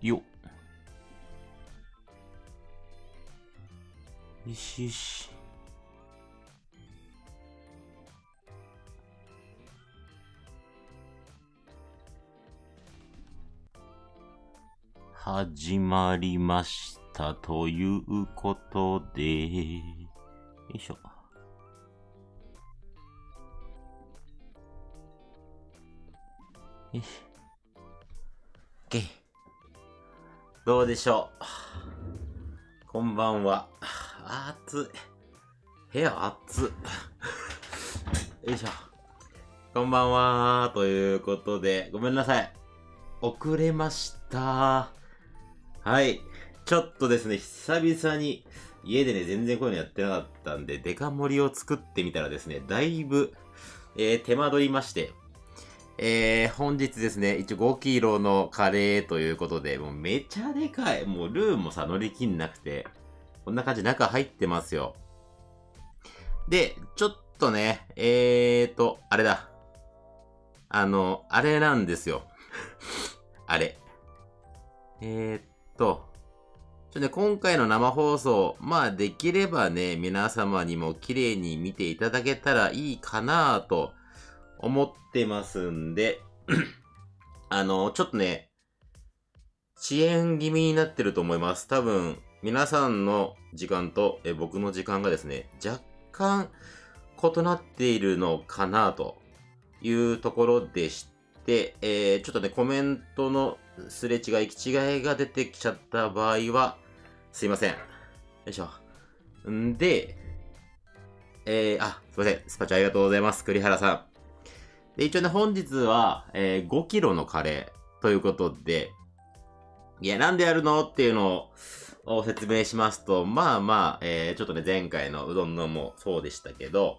よよしよし。始まりましたということで、よいしょ。よし。どうでしょう？こんばんは。あ暑い。部屋暑い。よいしょ。こんばんは。ということで、ごめんなさい。遅れました。はい。ちょっとですね、久々に家でね、全然こういうのやってなかったんで、デカ盛りを作ってみたらですね、だいぶ、えー手間取りまして、えー、本日ですね、一応5キロのカレーということで、もうめちゃでかい。もうルーもさ、乗り切んなくて、こんな感じ中入ってますよ。で、ちょっとね、えーと、あれだ。あの、あれなんですよ。あれ。えー、っと、ちょね、今回の生放送、まあできればね、皆様にも綺麗に見ていただけたらいいかなと思ってますんで、あの、ちょっとね、遅延気味になってると思います。多分、皆さんの時間とえ僕の時間がですね、若干異なっているのかなというところでして、えー、ちょっとね、コメントのすれ違い、行き違いが出てきちゃった場合は、すいません。よいしょ。んで、えー、あ、すいません。スパチャありがとうございます。栗原さん。で、一応ね、本日は、えー、5キロのカレーということで、いや、なんでやるのっていうのを説明しますと、まあまあ、えー、ちょっとね、前回のうどんのもそうでしたけど、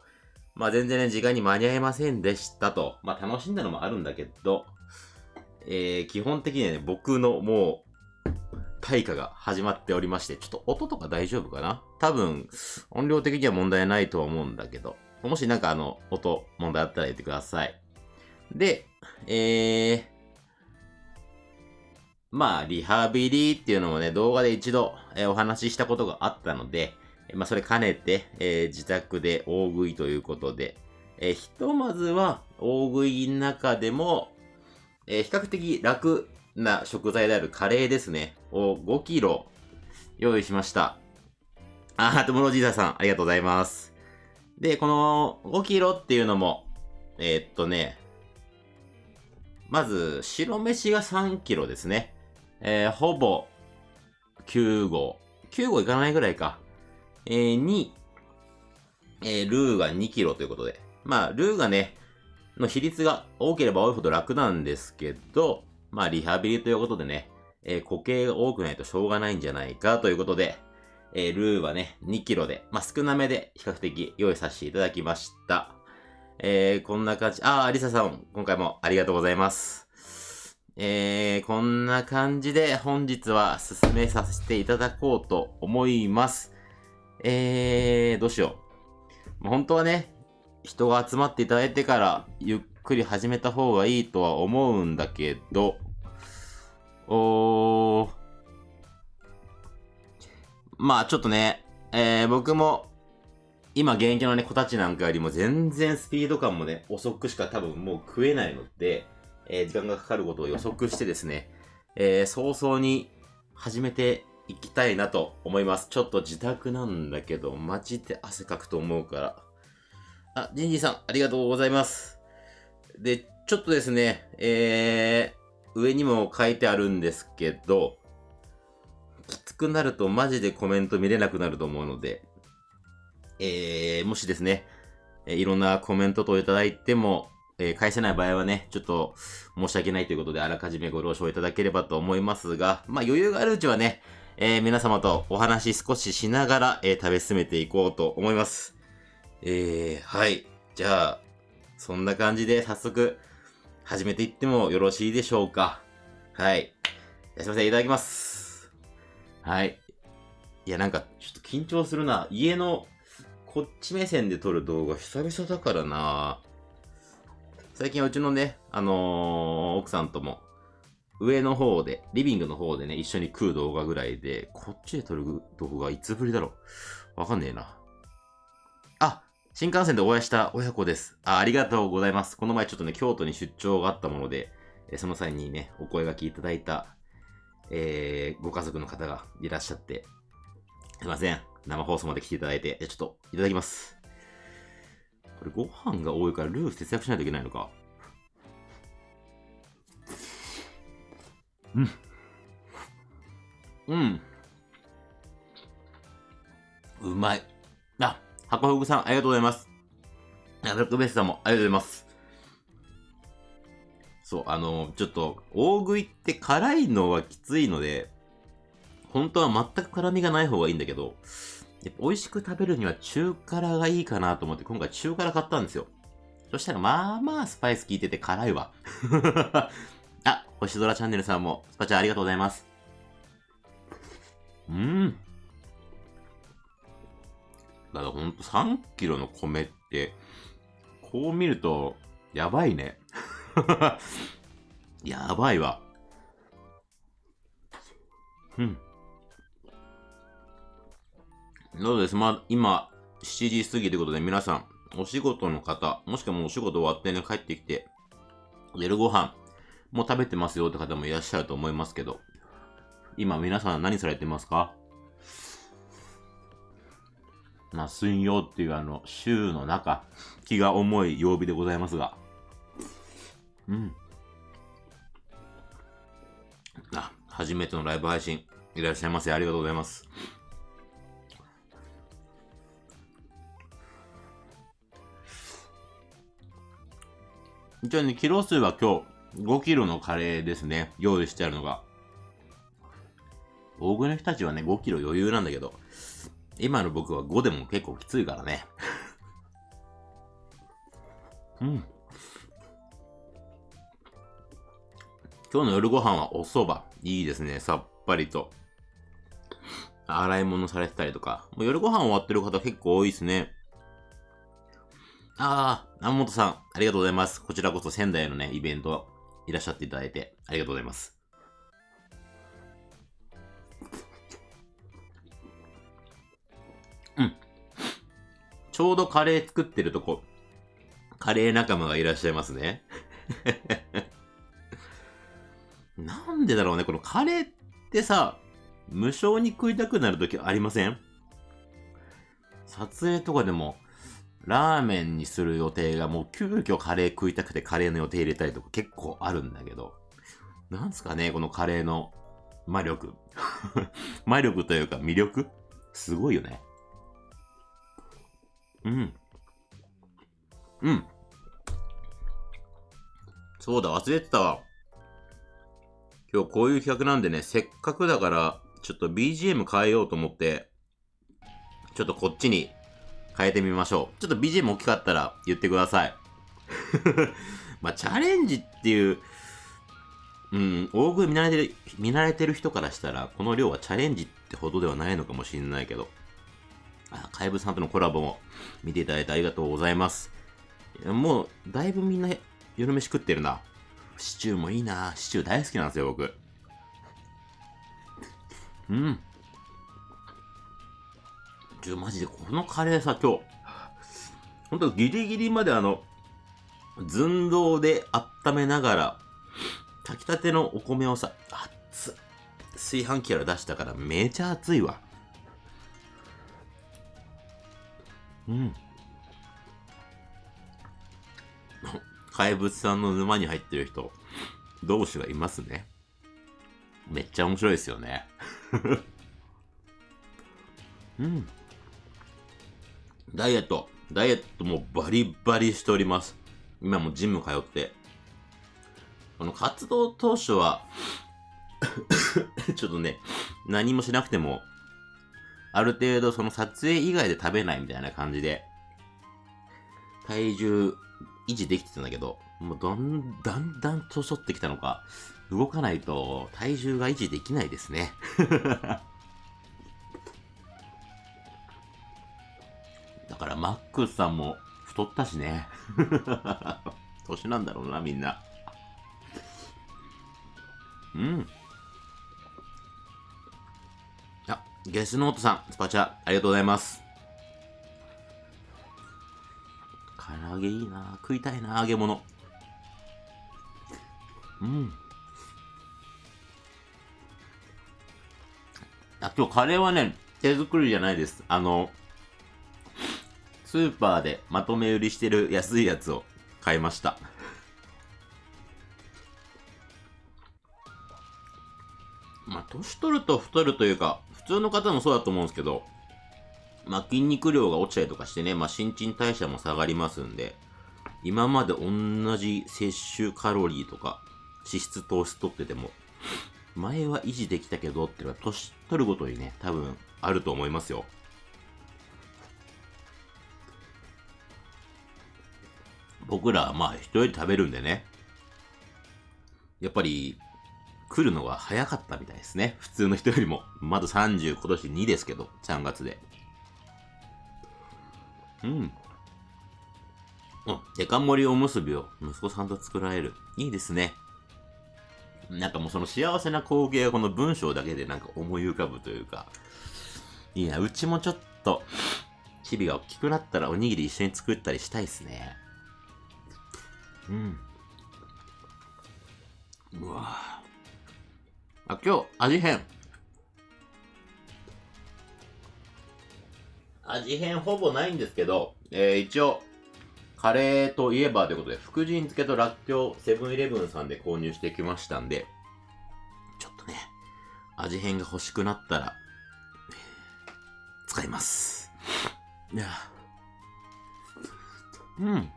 まあ全然ね、時間に間に合いませんでしたと。まあ楽しんだのもあるんだけど、えー、基本的にはね、僕のもう、対価が始まっておりまして、ちょっと音とか大丈夫かな？多分、音量的には問題ないと思うんだけど、もしなんかあの、音、問題あったら言ってください。で、えー、まあ、リハビリっていうのもね、動画で一度、えーお話ししたことがあったので、まあ、それ兼ねて、えー自宅で大食いということで、えーひとまずは、大食いの中でも、えー比較的楽な食材であるカレーですね、を5キロ用意しました。あー、ともろじいささん、ありがとうございます。で、この5キロっていうのも、えーっとね、まず、白飯が3キロですね。えーほぼ、9号。9号いかないぐらいか。えーに、えールーが2キロということで。まあ、ルーがね、の比率が多ければ多いほど楽なんですけど、まあ、リハビリということでね、えー固形が多くないとしょうがないんじゃないかということで、えールーはね、2キロで、まあ、少なめで比較的用意させていただきました。えー、こんな感じ、あー、リサさん、今回もありがとうございます。えー、こんな感じで本日は進めさせていただこうと思います。えー、どうしよう。本当はね、人が集まっていただいてからゆっくり始めた方がいいとは思うんだけど、おー、まあちょっとね、えー、僕も今現役のね、子たちなんかよりも全然スピード感もね、遅くしか多分もう食えないので、えー時間がかかることを予測してですね、えー早々に始めていきたいなと思います。ちょっと自宅なんだけど、マジで汗かくと思うから。あ、ジンジーさん、ありがとうございます。で、ちょっとですね、えー、上にも書いてあるんですけど、きつくなるとマジでコメント見れなくなると思うので、えー、もしですね、えいろんなコメント等いただいても、えー返せない場合はね、ちょっと申し訳ないということで、あらかじめご了承いただければと思いますが、まあ余裕があるうちはね、えー皆様とお話少ししながら、えー食べ進めていこうと思います。えー、はい。じゃあ、そんな感じで早速、始めていってもよろしいでしょうか。はい。すいません、いただきます。はい。いや、なんか、ちょっと緊張するな。家の、こっち目線で撮る動画久々だからな最近うちのね、あのー奥さんとも、上の方で、リビングの方でね、一緒に食う動画ぐらいで、こっちで撮る動画いつぶりだろうわかんねえな。あ、新幹線でお会いした親子です。あ、ありがとうございます。この前ちょっとね、京都に出張があったもので、えその際にね、お声がけいただいた、えー、ご家族の方がいらっしゃって、すいません。生放送まで来ていただいて、ちょっと、いただきます。これご飯が多いからルー節約しないといけないのか。うん。うん。うまい。あ、箱ふぐさん、ありがとうございます。あ、ブラックベースさんも、ありがとうございます。そう、あの、ちょっと、大食いって辛いのはきついので、本当は全く辛みがない方がいいんだけど、やっぱ美味しく食べるには中辛がいいかなと思って今回中辛買ったんですよ。そしたらまあまあスパイス効いてて辛いわ。あ、星空チャンネルさんもスパチャありがとうございます。うん。だからほんと3キロの米って、こう見ると、やばいね。やばいわ。うん。そうです。まあ、今、7時過ぎということで、皆さん、お仕事の方、もしくはもうお仕事終わってね、帰ってきて、夜ご飯、もう食べてますよって方もいらっしゃると思いますけど、今皆さん何されてますか？まあ、水曜っていうあの、週の中、気が重い曜日でございますが。うん。あ、初めてのライブ配信、いらっしゃいませ。ありがとうございます。一応ね、キロ数は今日5キロのカレーですね。用意してあるのが。大食いの人たちはね、5キロ余裕なんだけど、今の僕は5でも結構きついからね。うん。今日の夜ご飯はお蕎麦。いいですね。さっぱりと。洗い物されてたりとか。もう夜ご飯終わってる方結構多いですね。ああ、南本さん、ありがとうございます。こちらこそ仙台のね、イベントいらっしゃっていただいて、ありがとうございます。うん。ちょうどカレー作ってるとこ、カレー仲間がいらっしゃいますね。なんでだろうね、このカレーってさ、無償に食いたくなるときありません？撮影とかでも、ラーメンにする予定がもう急遽カレー食いたくてカレーの予定入れたりとか結構あるんだけど、なんすかね、このカレーの魔力。魔力というか魅力？すごいよね。うん。うん。そうだ、忘れてたわ。今日こういう企画なんでね、せっかくだから、ちょっと BGM 変えようと思って、ちょっとこっちに変えてみましょう。ちょっと BGM 大きかったら言ってください。まあ、チャレンジっていう、うん、大食い見慣れてる、見慣れてる人からしたら、この量はチャレンジってほどではないのかもしれないけど、あ、怪物さんとのコラボも見ていただいてありがとうございます。もう、だいぶみんな夜飯食ってるな。シチューもいいな。シチュー大好きなんですよ、僕。うん。ちょ、マジで、このカレーさ、今日、ほんとギリギリまであの、寸胴で温めながら、炊きたてのお米をさ、熱炊飯器から出したからめちゃ熱いわ。うん。怪物さんの沼に入ってる人、同士がいますね。めっちゃ面白いですよね。うん。ダイエット、ダイエットもバリバリしております。今もジム通って。この活動当初は ちょっとね、何もしなくても、ある程度その撮影以外で食べないみたいな感じで、体重維持できてたんだけど、もうどん、だんだん年取ってきたのか、動かないと体重が維持できないですね。からマックスさんも太ったしね。年なんだろうな、みんな。うん。あ、ゲスノートさん、スパチャ、ありがとうございます。唐揚げいいな食いたいな揚げ物。うん。あ、今日カレーはね、手作りじゃないです。あの、スーパーでまとめ売りしてる安いやつを買いました。まあ、年取ると太るというか、普通の方もそうだと思うんですけど、まあ、筋肉量が落ちたりとかしてね、まあ、新陳代謝も下がりますんで、今まで同じ摂取カロリーとか、脂質糖質取ってても、前は維持できたけどっていうのは、年取るごとにね、多分あると思いますよ。僕らはまあ一人より食べるんでね。やっぱり、来るのが早かったみたいですね。普通の人よりも。まだ30、今年2ですけど、3月で。うん。うん。デカ盛りおむすびを息子さんと作られる。いいですね。なんかもうその幸せな光景がこの文章だけでなんか思い浮かぶというか。いいな。うちもちょっと、チビが大きくなったらおにぎり一緒に作ったりしたいですね。うん。うわ。あ、今日、味変。味変ほぼないんですけど、えー、一応、カレーといえばということで、福神漬けとらっきょうセブンイレブンさんで購入してきましたんで、ちょっとね、味変が欲しくなったら、使います。いやうん。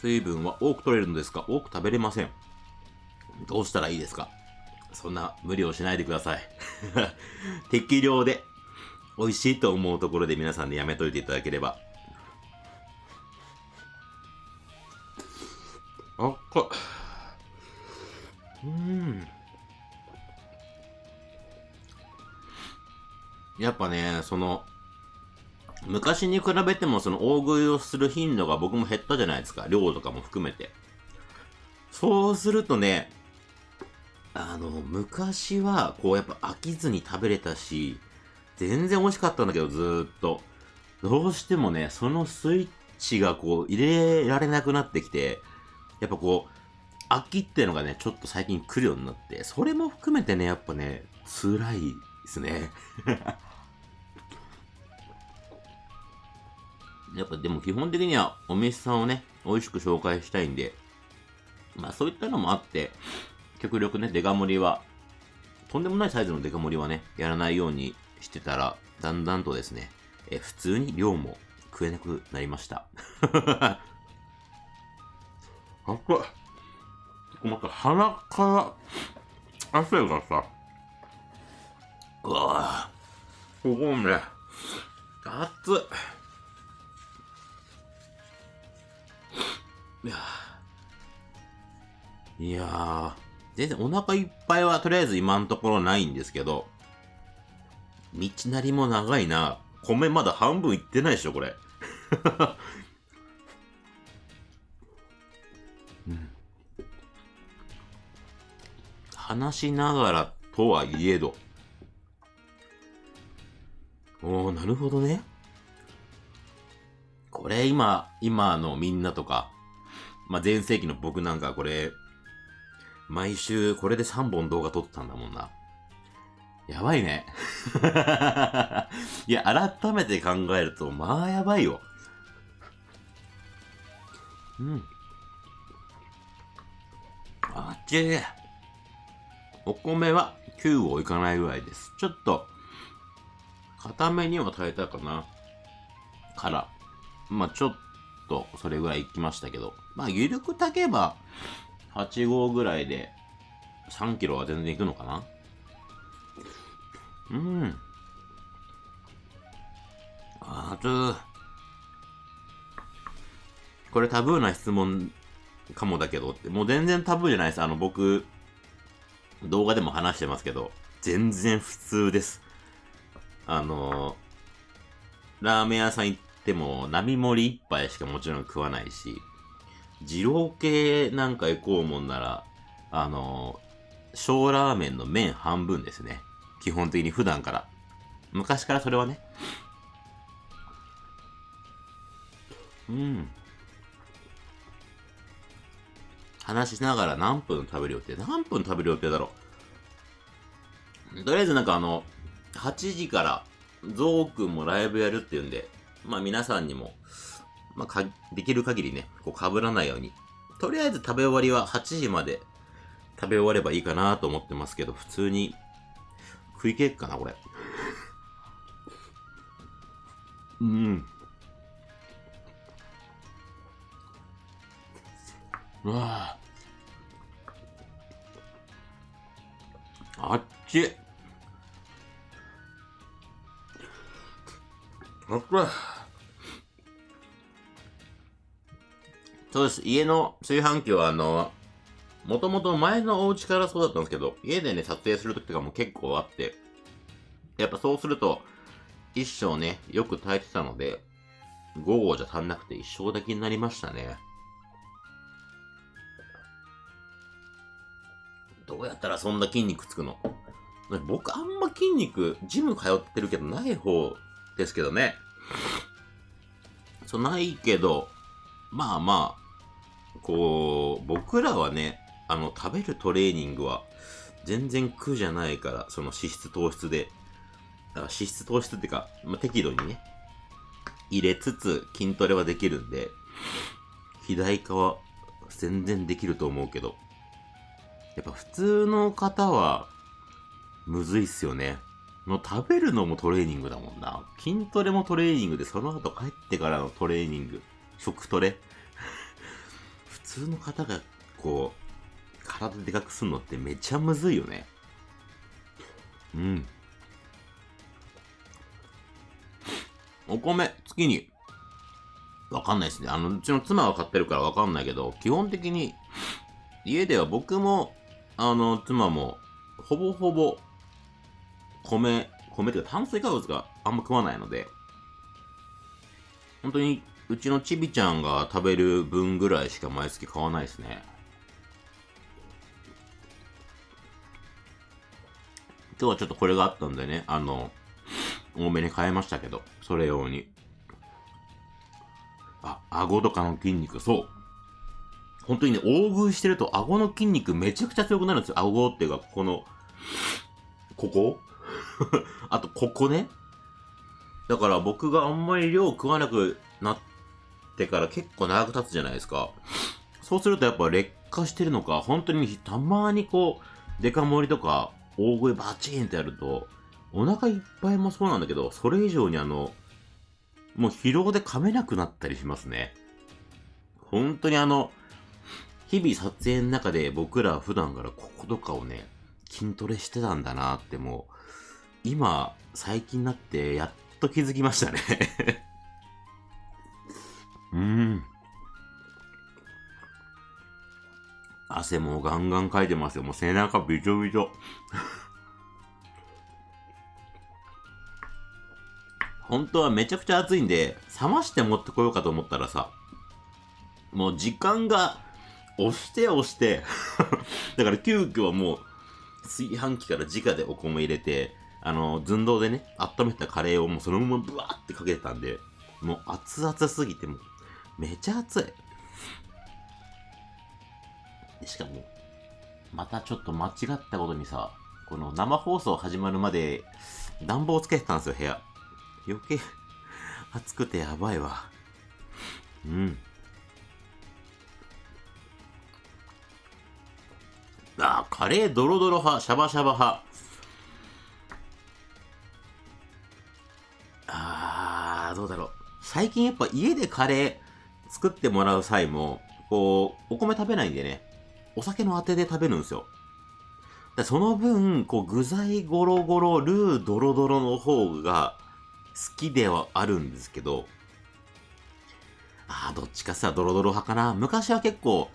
水分は多く取れるのですが、多く食べれません。どうしたらいいですか？そんな無理をしないでください。適量で美味しいと思うところで皆さんでやめといていただければ。あっか。うん。やっぱね、その、昔に比べてもその大食いをする頻度が僕も減ったじゃないですか。量とかも含めて。そうするとね、あの、昔は、こうやっぱ飽きずに食べれたし、全然美味しかったんだけど、ずーっと。どうしてもね、そのスイッチがこう、入れられなくなってきて、やっぱこう、飽きっていうのがね、ちょっと最近来るようになって、それも含めてね、やっぱね、辛いですね。やっぱでも基本的にはお店さんをね、美味しく紹介したいんで、まあそういったのもあって、極力ね、デカ盛りは、とんでもないサイズのデカ盛りはね、やらないようにしてたら、だんだんとですね、え普通に量も食えなくなりました。あっこまた鼻から汗がさ、うわぁ、ここね、熱っ。いやーいや、全然お腹いっぱいはとりあえず今のところないんですけど、道なりも長いな。米まだ半分いってないでしょ、これ。話しながらとはいえど。おー、なるほどね。これ今、今のみんなとか、まあ、前世紀の僕なんかこれ、毎週これで3本動画撮ってたんだもんな。やばいね。いや、改めて考えると、まあやばいよ。うん。あっちお米は9をいかないぐらいです。ちょっと、固めには耐えたかな。から。まあちょっと、それぐらいいきましたけど。まあ、ゆるく炊けば、8号ぐらいで、3キロは全然いくのかなうん。あつこれタブーな質問かもだけどって、もう全然タブーじゃないです。あの、僕、動画でも話してますけど、全然普通です。あのラーメン屋さん行ってても、並盛り一杯しかもちろん食わないし、二郎系なんか行こうもんなら、あの、小ラーメンの麺半分ですね。基本的に普段から。昔からそれはね。うん。話しながら何分食べる予定？何分食べる予定だろう？とりあえずなんかあの、8時からゾウくんもライブやるっていうんで、まあ皆さんにも、まあか、できる限りね、こう被らないように。とりあえず食べ終わりは8時まで食べ終わればいいかなと思ってますけど、普通に食い切れっかな、これ。うん。うわあっちそうです。家の炊飯器はあの、もともと前のお家からそうだったんですけど、家でね、撮影するときとかも結構あって、やっぱそうすると、一生ね、よく炊いてたので、午後じゃ足んなくて一生だけになりましたね。どうやったらそんな筋肉つくの？僕あんま筋肉、ジム通ってるけどない方ですけどね。そう、ないけど、まあまあ、こう、僕らはね、あの、食べるトレーニングは全然苦じゃないから、その脂質糖質で。だから脂質糖質っていうか、まあ、適度にね、入れつつ筋トレはできるんで、肥大化は全然できると思うけど、やっぱ普通の方は、むずいっすよね。の食べるのもトレーニングだもんな。筋トレもトレーニングで、その後帰ってからのトレーニング。食トレ。普通の方が、こう、体でかくすんのってめっちゃむずいよね。うん。お米、月に、わかんないですね。あの、うちの妻は買ってるからわかんないけど、基本的に、家では僕も、あの、妻も、ほぼほぼ、米、米っていうか炭水化物があんま食わないので、本当に、うちのちびちゃんが食べる分ぐらいしか毎月買わないですね。今日はちょっとこれがあったんでね、あの、多めに変えましたけど、それ用に。あ、顎とかの筋肉、そう。本当にね、大食いしてると顎の筋肉めちゃくちゃ強くなるんですよ。顎っていうか、この、ここ あと、ここね。だから僕があんまり量食わなくなってから結構長く経つじゃないですか。そうするとやっぱ劣化してるのか、本当にたまにこう、デカ盛りとか大食いバチーンってやると、お腹いっぱいもそうなんだけど、それ以上にあの、もう疲労で噛めなくなったりしますね。本当にあの、日々撮影の中で僕ら普段からこことかをね、筋トレしてたんだなってもう、今、最近になってやっと気づきましたね うん。汗もガンガンかいてますよ。もう背中びちょびちょ。本当はめちゃくちゃ暑いんで、冷まして持ってこようかと思ったらさ、もう時間が押して押して だから急遽もう炊飯器から直でお米入れて、あの、寸胴でね、温めたカレーをもうそのままブワーってかけてたんで、もう熱々すぎてもう、めちゃ熱い。しかも、またちょっと間違ったことにさ、この生放送始まるまで暖房つけてたんですよ、部屋。余計 暑くてやばいわ。うん。あ、カレードロドロ派、シャバシャバ派。あー、どうだろう。最近やっぱ家でカレー作ってもらう際も、こう、お米食べないんでね、お酒のあてで食べるんですよ。その分、こう、具材ゴロゴロ、ルードロドロの方が好きではあるんですけど、ああ、どっちかさ、ドロドロ派かな。昔は結構、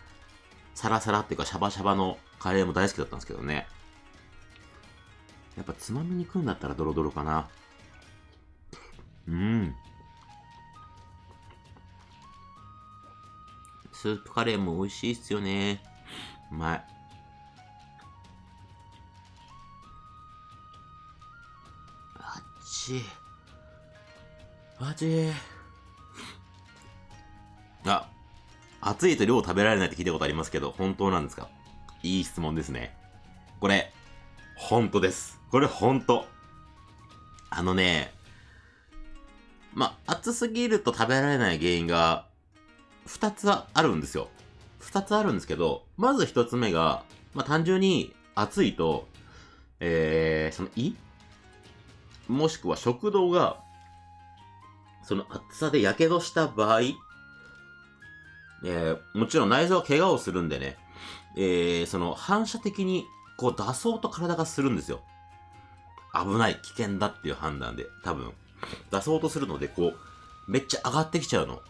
サラサラっていうか、シャバシャバのカレーも大好きだったんですけどね。やっぱつまみに食うんだったらドロドロかな。うん。スープカレーも美味しいっすよね。うまい。あっち。あっち。あ、暑いと量食べられないって聞いたことありますけど、本当なんですか？いい質問ですね。これ、本当です。これ本当。あのね、まあ、暑すぎると食べられない原因が、二つあるんですよ。二つあるんですけど、まず一つ目が、まあ、単純に暑いと、えー、その胃？もしくは食道が、その暑さで火傷した場合、えー、もちろん内臓は怪我をするんでね、えー、その反射的にこう出そうと体がするんですよ。危ない、危険だっていう判断で、多分、出そうとするので、こう、めっちゃ上がってきちゃうの。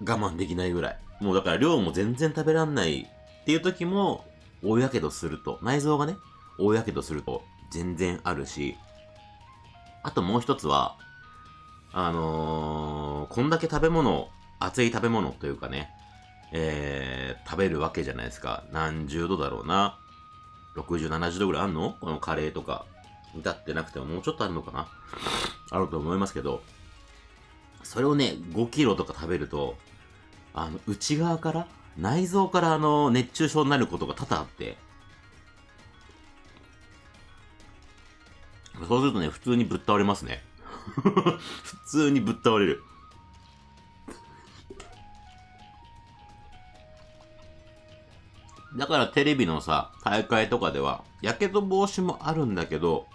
我慢できないぐらい。もうだから量も全然食べらんないっていう時も、大やけどすると、内臓がね、大やけどすると全然あるし、あともう一つは、あのー、こんだけ食べ物、熱い食べ物というかね、えー、食べるわけじゃないですか。何十度だろうな。60、70度ぐらいあんの？このカレーとか。至ってなくてももうちょっとあるのかな？あると思いますけど、それをね、5キロとか食べると、あの、内側から、内臓からあの、熱中症になることが多々あって、そうするとね、普通にぶっ倒れますね。普通にぶっ倒れる。だからテレビのさ、大会とかでは、やけど防止もあるんだけど、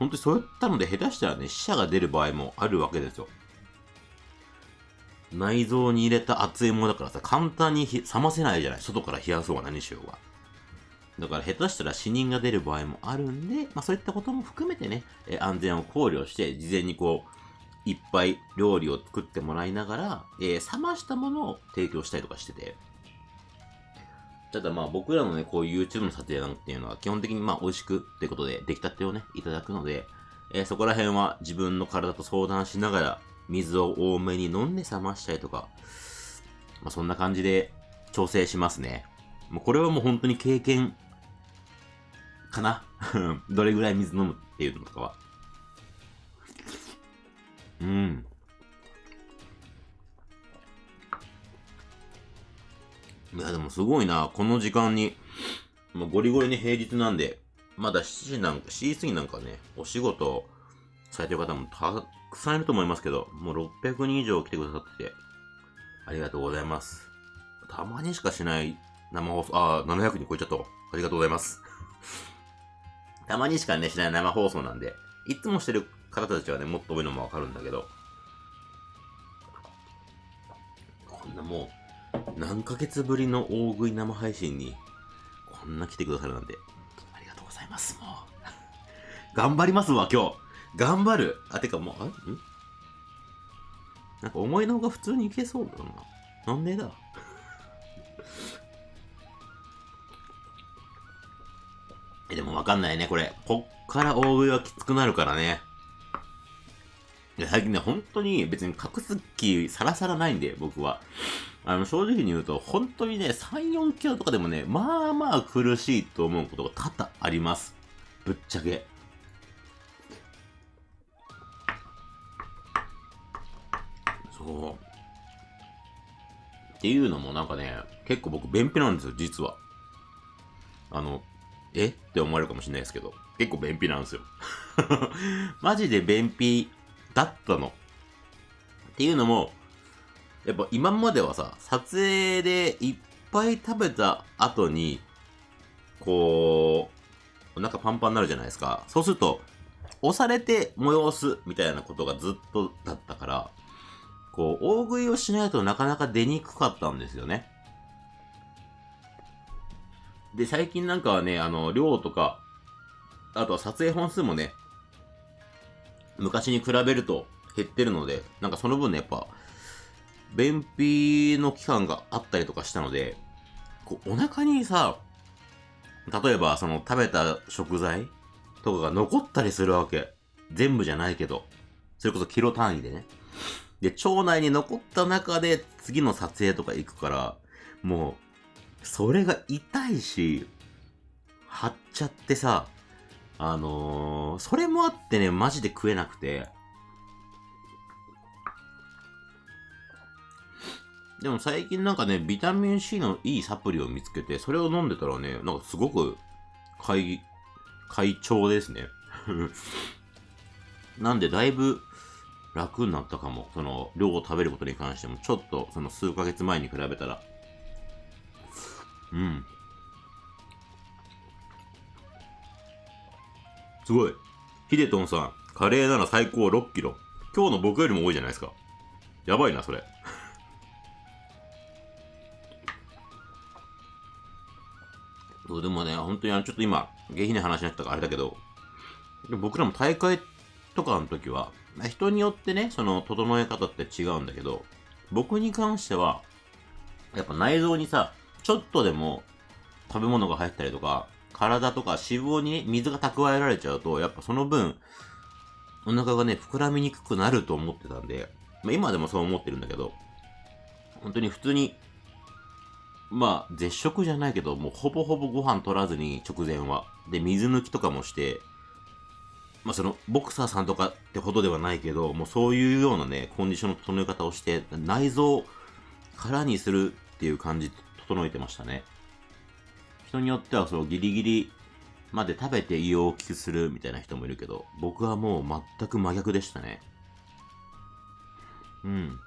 本当にそういったので下手したらね、死者が出る場合もあるわけですよ。内臓に入れた熱いものだからさ、簡単に冷ませないじゃない。外から冷やそうが何しようが。だから下手したら死人が出る場合もあるんで、まあそういったことも含めてね、え安全を考慮して、事前にこう、いっぱい料理を作ってもらいながら、えー、冷ましたものを提供したりとかしてて。ただまあ僕らのね、こういう YouTube の撮影なんていうのは基本的にまあ美味しくってことで出来たてをね、いただくので、えー、そこら辺は自分の体と相談しながら、水を多めに飲んで冷ましたりとか、まあそんな感じで調整しますね。もうこれはもう本当に経験かな？どれぐらい水飲むっていうのとかは。うん。いや、でもすごいな。この時間に、もうゴリゴリに平日なんで、まだ7時なんか、7時過ぎなんかね、お仕事されてる方もたくさんいると思いますけど、もう600人以上来てくださってて、ありがとうございます。たまにしかしない生放送、あ、700人超えちゃった。ありがとうございます。たまにしかね、しない生放送なんで、いつもしてる方たちはね、もっと多いのもわかるんだけど、こんなもう、何ヶ月ぶりの大食い生配信に、こんな来てくださるなんて、ありがとうございます、もう。頑張りますわ、今日。頑張る。あ、てかもう、あん？なんか思いのほか普通にいけそうだな。なんでだ？え、でもわかんないね、これ。こっから大食いはきつくなるからね。いや、最近ね、本当に別に隠す気さらさらないんで、僕は。あの、正直に言うと、本当にね、3、4キロとかでもね、まあまあ苦しいと思うことが多々あります。ぶっちゃけ。そう。っていうのもなんかね、結構僕便秘なんですよ、実は。あの、え？って思われるかもしれないですけど、結構便秘なんですよ。マジで便秘だったの。っていうのも、やっぱ今まではさ、撮影でいっぱい食べた後に、こう、お腹パンパンになるじゃないですか。そうすると、押されて催すみたいなことがずっとだったから、こう、大食いをしないとなかなか出にくかったんですよね。で、最近なんかはね、あの、量とか、あとは撮影本数もね、昔に比べると減ってるので、なんかその分ね、やっぱ、便秘の期間があったりとかしたので、こう、お腹にさ、例えばその食べた食材とかが残ったりするわけ。全部じゃないけど。それこそキロ単位でね。で、腸内に残った中で次の撮影とか行くから、もう、それが痛いし、張っちゃってさ、あのー、それもあってね、マジで食えなくて。でも最近なんかね、ビタミン C のいいサプリを見つけて、それを飲んでたらね、なんかすごく、快、快調ですね。なんでだいぶ楽になったかも。その、量を食べることに関しても、ちょっと、その数ヶ月前に比べたら。うん。すごい。ヒデトンさん、カレーなら最高6キロ。今日の僕よりも多いじゃないですか。やばいな、それ。そうでもね、本当にあの、ちょっと今、下品な話になったからあれだけど、僕らも大会とかの時は、人によってね、その、整え方って違うんだけど、僕に関しては、やっぱ内臓にさ、ちょっとでも食べ物が入ったりとか、体とか脂肪に、ね、水が蓄えられちゃうと、やっぱその分、お腹がね、膨らみにくくなると思ってたんで、まあ今でもそう思ってるんだけど、本当に普通にまあ、絶食じゃないけど、もうほぼほぼご飯取らずに直前は。で、水抜きとかもして、まあその、ボクサーさんとかってほどではないけど、もうそういうようなね、コンディションの整え方をして、内臓を空にするっていう感じ整えてましたね。人によってはそのギリギリまで食べて胃を大きくするみたいな人もいるけど、僕はもう全く真逆でしたね。うん。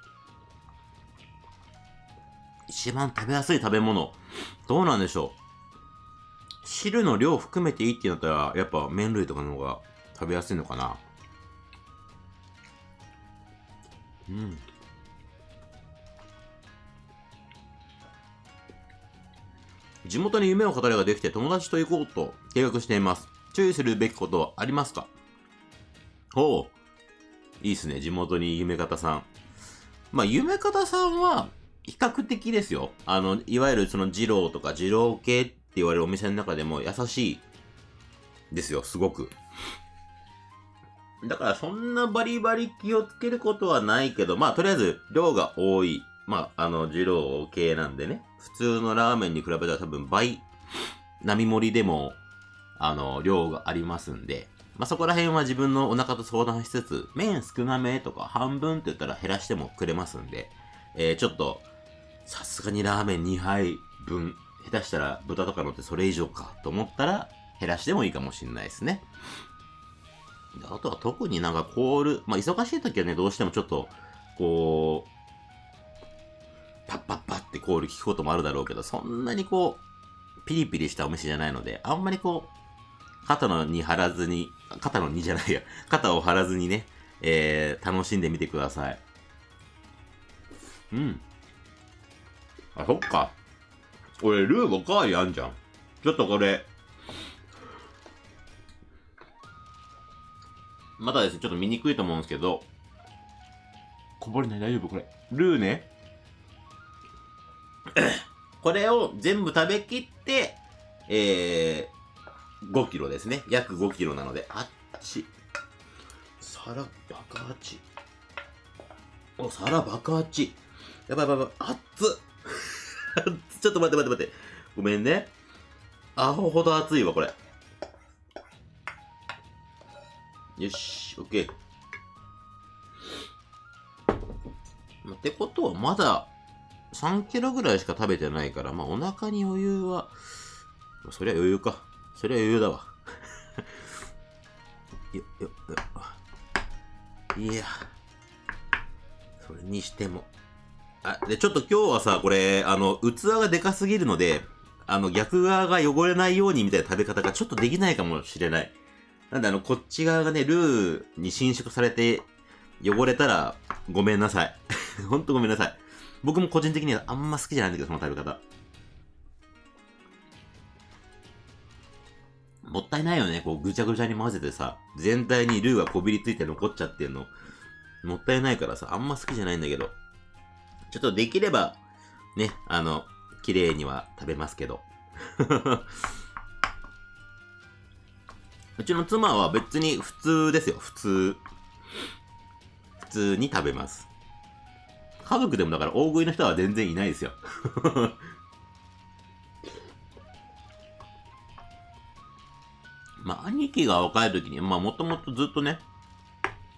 一番食べやすい食べ物。どうなんでしょう。汁の量含めていいってなったら、やっぱ麺類とかの方が食べやすいのかな。うん。地元に夢を語りができて友達と行こうと計画しています。注意するべきことはありますか？ほう。いいっすね。地元に夢方さん。まあ、夢方さんは、比較的ですよ。あの、いわゆるその二郎とか二郎系って言われるお店の中でも優しいですよ、すごく。だからそんなバリバリ気をつけることはないけど、まあとりあえず量が多い。まあ、あの、二郎系なんでね。普通のラーメンに比べたら多分倍、並盛りでも、あの、量がありますんで。まあそこら辺は自分のお腹と相談しつつ、麺少なめとか半分って言ったら減らしてもくれますんで、えー、ちょっと、さすがにラーメン2杯分、下手したら豚とか乗ってそれ以上かと思ったら減らしてもいいかもしれないですね。あとは特になんかコール、まあ忙しい時はね、どうしてもちょっと、こう、パッパッパってコール聞くこともあるだろうけど、そんなにこう、ピリピリしたお店じゃないので、あんまりこう、肩のに張らずに、肩のにじゃないや、肩を張らずにね、えー、楽しんでみてください。うん。あ、そっか。俺、ルーおかわりあんじゃん。ちょっとこれ。まだですね、ちょっと見にくいと思うんですけど。こぼれない大丈夫これ。ルーね。これを全部食べきって、えー、5キロですね。約5キロなので、あっち。皿爆発。お、皿爆発。やばいやばいやばい。熱っ。ちょっと待って待って待って。ごめんね。アホほど熱いわ、これ。よし、オッケー。ってことは、まだ3キロぐらいしか食べてないから、まあお腹に余裕は、そりゃ余裕か。そりゃ余裕だわ。よ、よ、よ。いや、それにしても。あ、で、ちょっと今日はさ、これ、あの、器がでかすぎるので、あの、逆側が汚れないようにみたいな食べ方がちょっとできないかもしれない。なんで、あの、こっち側がね、ルーに伸縮されて汚れたら、ごめんなさい。ほんとごめんなさい。僕も個人的にはあんま好きじゃないんだけど、その食べ方。もったいないよね。こう、ぐちゃぐちゃに混ぜてさ、全体にルーがこびりついて残っちゃってんの。もったいないからさ、あんま好きじゃないんだけど。ちょっとできれば、ね、あの、綺麗には食べますけど。うちの妻は別に普通ですよ、普通。普通に食べます。家族でもだから大食いの人は全然いないですよ。まあ、兄貴が若い時に、まあ、もともとずっとね、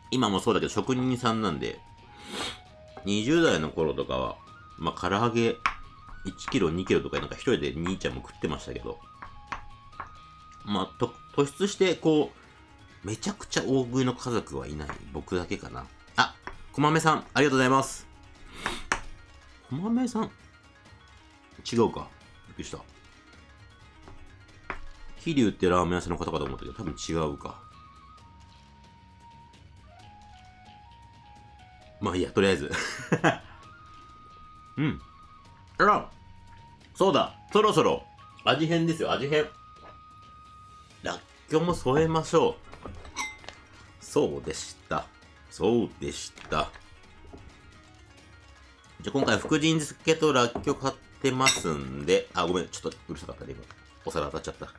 今もそうだけど職人さんなんで、20代の頃とかは、まあ、唐揚げ1キロ、2キロとかなんか一人で兄ちゃんも食ってましたけど、まあ、と、突出して、こう、めちゃくちゃ大食いの家族はいない。僕だけかな。あ、こまめさん、ありがとうございます。こまめさん違うか。びっくりした。桐生ってラーメン屋さんの方かと思ったけど、多分違うか。まあいいや、とりあえず。うん。あらそうだそろそろ味変ですよ、味変。らっきょうも添えましょう。そうでした。そうでした。じゃ、今回、福神漬けとらっきょう買ってますんで、あ、ごめん、ちょっとうるさかったね、今。お皿当たっちゃった。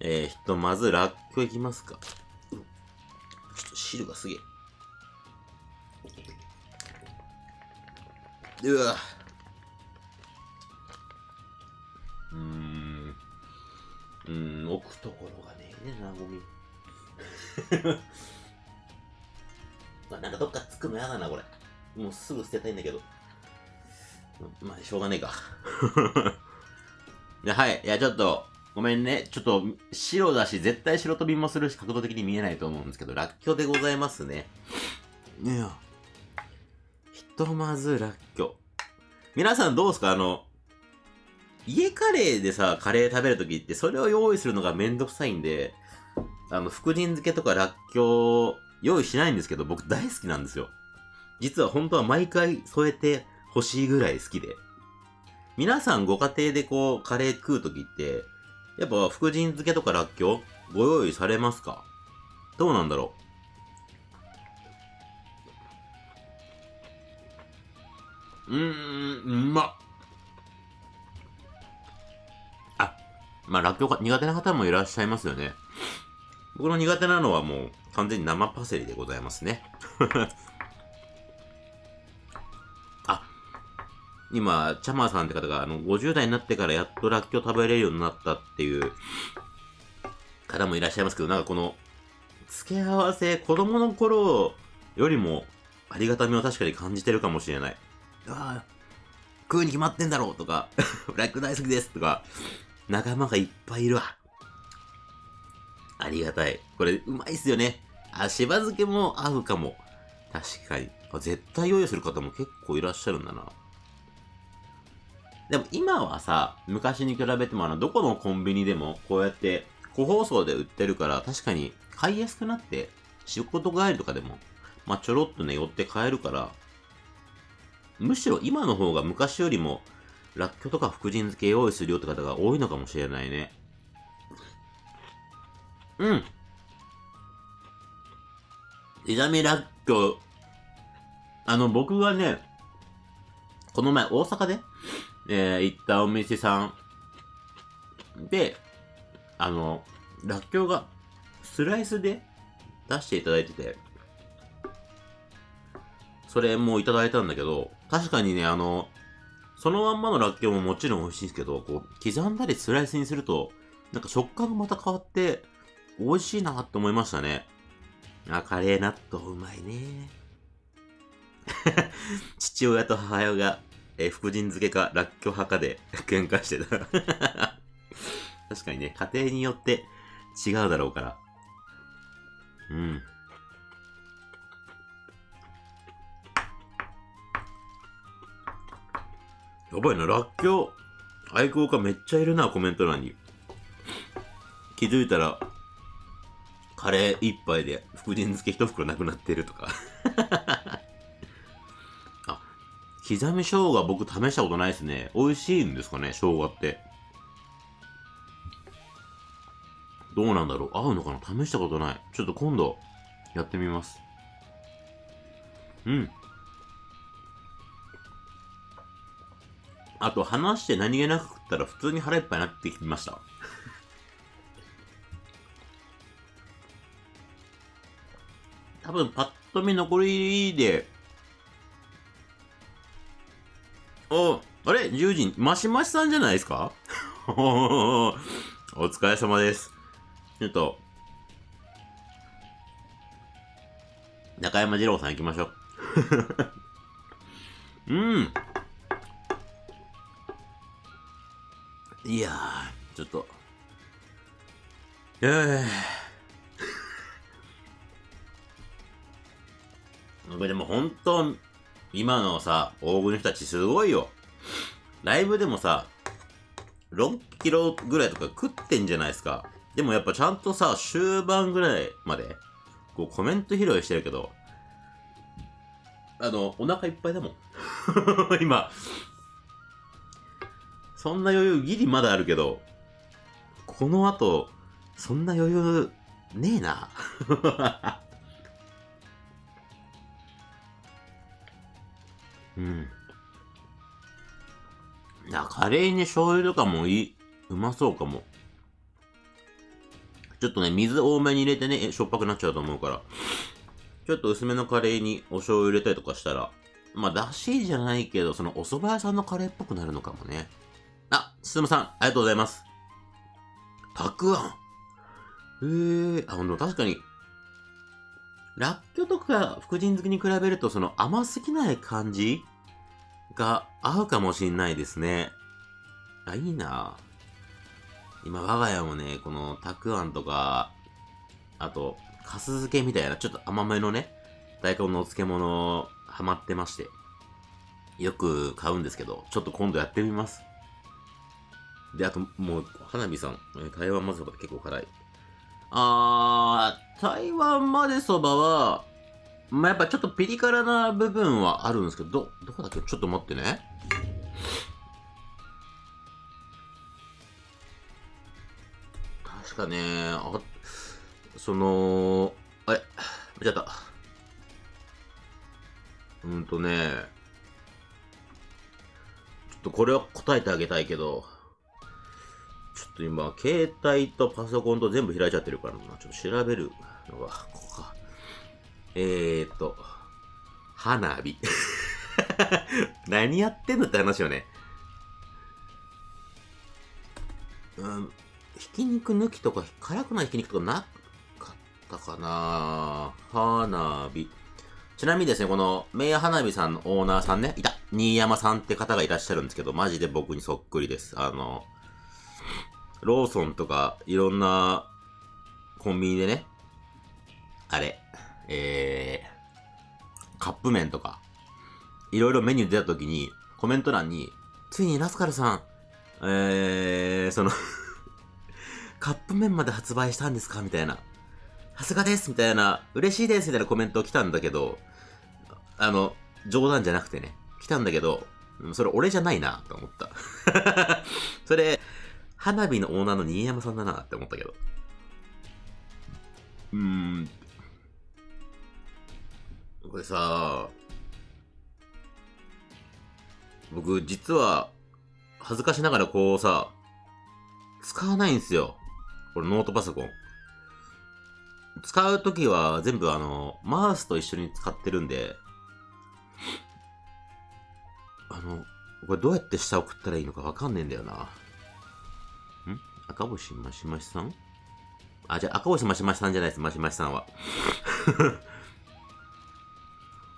えー、ひとまず、らっきょういきますか。ちょっと汁がすげえ。うわうーん。うん、置くところがねえな、ゴミ。なんかどっかつくのやだな、これ。もうすぐ捨てたいんだけど。まあ、しょうがねえか。ではい。いや、ちょっと、ごめんね。ちょっと、白だし、絶対白飛びもするし、角度的に見えないと思うんですけど、らっきょうでございますね。いや。とまずらっきょ。皆さんどうですか？あの、家カレーでさ、カレー食べるときって、それを用意するのがめんどくさいんで、あの、福神漬けとからっきょう、用意しないんですけど、僕大好きなんですよ。実は本当は毎回添えて欲しいぐらい好きで。皆さんご家庭でこう、カレー食うときって、やっぱ福神漬けとからっきょうご用意されますか？どうなんだろう？うーん、うまっ。あ、まあ、らっきょうが苦手な方もいらっしゃいますよね。僕の苦手なのはもう完全に生パセリでございますね。あ、今、チャマーさんって方があの50代になってからやっとらっきょう食べれるようになったっていう方もいらっしゃいますけど、なんかこの付け合わせ、子供の頃よりもありがたみを確かに感じてるかもしれない。ああ、食うに決まってんだろうとか、ブラック大好きですとか、仲間がいっぱいいるわ。ありがたい。これ、うまいっすよね。あ、しば漬けも合うかも。確かに。絶対用意する方も結構いらっしゃるんだな。でも今はさ、昔に比べてもあの、どこのコンビニでもこうやって個包装で売ってるから確かに買いやすくなって、仕事帰りとかでも、まあ、ちょろっとね、寄って買えるから、むしろ今の方が昔よりも、らっきょうとか福神漬け用意するよって方が多いのかもしれないね。うん。刻みらっきょう。あの、僕はね、この前大阪で、えー、行ったお店さんで、あの、らっきょうがスライスで出していただいてて、それもいただいたんだけど、確かにね、あの、そのまんまのらっきょうももちろん美味しいんですけど、こう、刻んだりスライスにすると、なんか食感がまた変わって、美味しいなって思いましたね。あ、カレー納豆うまいね。父親と母親が、えー、福神漬けか、らっきょう派かで喧嘩してた。確かにね、家庭によって違うだろうから。うん。やばいな、らっきょう、愛好家めっちゃいるな、コメント欄に。気づいたら、カレー一杯で福神漬け一袋なくなってるとか あ、刻み生姜僕試したことないですね。美味しいんですかね、生姜って。どうなんだろう合うのかな試したことない。ちょっと今度、やってみます。うん。あと、話して何気なく食ったら普通に腹いっぱいになってきました。多分パッと見残りで、お、あれ ?10 時、マシマシさんじゃないですか？お疲れ様です。ちょっと、中山二郎さん行きましょう。うん。いやー、ちょっと。えー。これでも本当、今のさ、大食いの人たちすごいよ。ライブでもさ、6キロぐらいとか食ってんじゃないですか。でもやっぱちゃんとさ、終盤ぐらいまで、こうコメント披露してるけど、あの、お腹いっぱいだもん。今。そんな余裕ギリまだあるけど、この後、そんな余裕ねえな。うん。いや、カレーに醤油とかもいい、うまそうかも。ちょっとね、水多めに入れてね、しょっぱくなっちゃうと思うから。ちょっと薄めのカレーにお醤油入れたりとかしたら、まあ、だしじゃないけど、そのお蕎麦屋さんのカレーっぽくなるのかもね。あ、すずむさん、ありがとうございます。たくあん。へえ、あ、ほんと、確かに、らっきょうとか福神漬けに比べると、その甘すぎない感じが合うかもしんないですね。あ、いいな今、我が家もね、このたくあんとか、あと、かす漬けみたいな、ちょっと甘めのね、大根のお漬物、ハマってまして。よく買うんですけど、ちょっと今度やってみます。で、あと、もう、花火さん、台湾まぜそばって結構辛い。あー、台湾まぜそばは、まあ、やっぱちょっとピリ辛な部分はあるんですけど、ど、どこだっけ？ちょっと待ってね。確かね、あ、その、あれ、間違った。うんとね、ちょっとこれは答えてあげたいけど、ょっと今、携帯とパソコンと全部開いちゃってるからな。ちょっと調べるのが、ここか。えーっと、花火。何やってんのって話よね。うん、ひき肉抜きとか、辛くないひき肉とかなかったかな花火。ちなみにですね、この、名花火さんのオーナーさんね、いた新山さんって方がいらっしゃるんですけど、マジで僕にそっくりです。あの、ローソンとか、いろんな、コンビニでね、あれ、えー、カップ麺とか、いろいろメニュー出た時に、コメント欄に、ついにラスカルさん、えー、その カップ麺まで発売したんですか？みたいな。さすがですみたいな、嬉しいですみたいなコメント来たんだけど、あの、冗談じゃなくてね、来たんだけど、それ俺じゃないなと思った。それ、花火のオーナーの新山さんだなって思ったけど。うーん。これさ、僕実は、恥ずかしながらこうさ、使わないんですよ。これノートパソコン。使うときは全部あの、マウスと一緒に使ってるんで、あの、これどうやって下送ったらいいのかわかんねえんだよな。赤星マシマシさん？あ、じゃあ赤星マシマシさんじゃないです、マシマシさんは。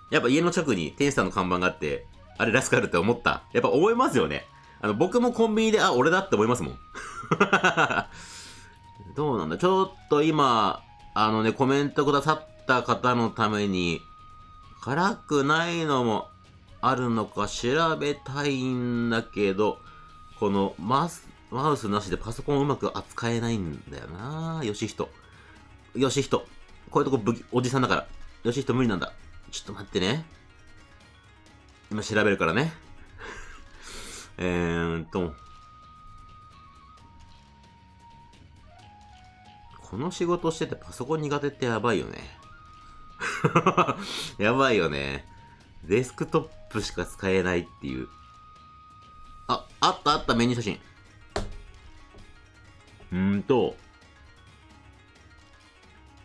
やっぱ家の近くに店主さんの看板があって、あれラスカルって思った。やっぱ思いますよね。あの、僕もコンビニで、あ、俺だって思いますもん。どうなんだ？ちょっと今、あのね、コメントくださった方のために、辛くないのもあるのか調べたいんだけど、このマス、マウスなしでパソコンうまく扱えないんだよなよしひと。よしひと。こういうとこぶきおじさんだから。よしひと無理なんだ。ちょっと待ってね。今調べるからね。えーっと。この仕事しててパソコン苦手ってやばいよね。やばいよね。デスクトップしか使えないっていう。あ、あったあったメニュー写真。うんと。